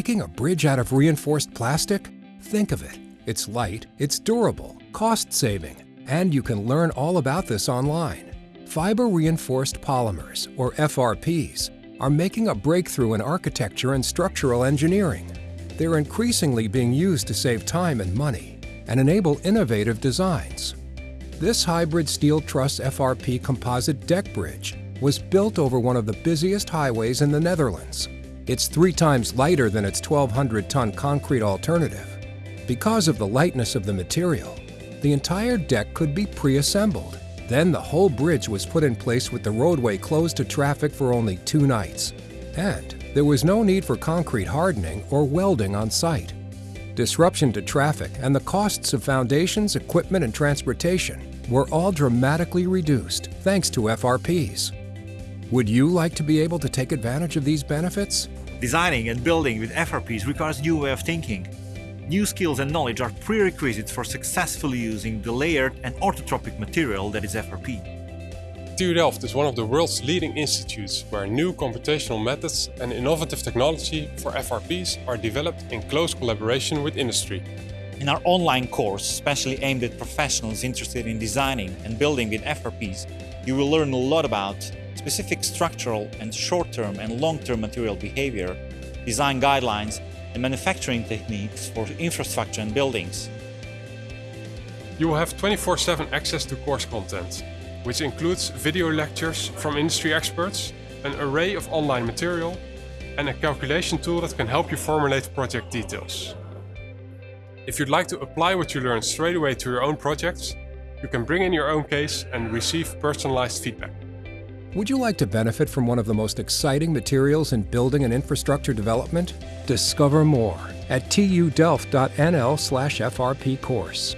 making a bridge out of reinforced plastic? Think of it. It's light, it's durable, cost-saving, and you can learn all about this online. Fiber Reinforced Polymers, or FRPs, are making a breakthrough in architecture and structural engineering. They're increasingly being used to save time and money and enable innovative designs. This hybrid steel truss FRP composite deck bridge was built over one of the busiest highways in the Netherlands. It's three times lighter than its 1,200-ton concrete alternative. Because of the lightness of the material, the entire deck could be pre-assembled. Then the whole bridge was put in place with the roadway closed to traffic for only two nights. And there was no need for concrete hardening or welding on site. Disruption to traffic and the costs of foundations, equipment, and transportation were all dramatically reduced thanks to FRPs. Would you like to be able to take advantage of these benefits? Designing and building with FRPs requires new way of thinking. New skills and knowledge are prerequisites for successfully using the layered and orthotropic material that is FRP. TU Delft is one of the world's leading institutes where new computational methods and innovative technology for FRPs are developed in close collaboration with industry. In our online course, specially aimed at professionals interested in designing and building with FRPs, you will learn a lot about specific structural and short-term and long-term material behavior, design guidelines, and manufacturing techniques for infrastructure and buildings. You will have 24-7 access to course content, which includes video lectures from industry experts, an array of online material, and a calculation tool that can help you formulate project details. If you'd like to apply what you learned straight away to your own projects, you can bring in your own case and receive personalized feedback. Would you like to benefit from one of the most exciting materials in building and infrastructure development? Discover more at tudelft.nl/frp course.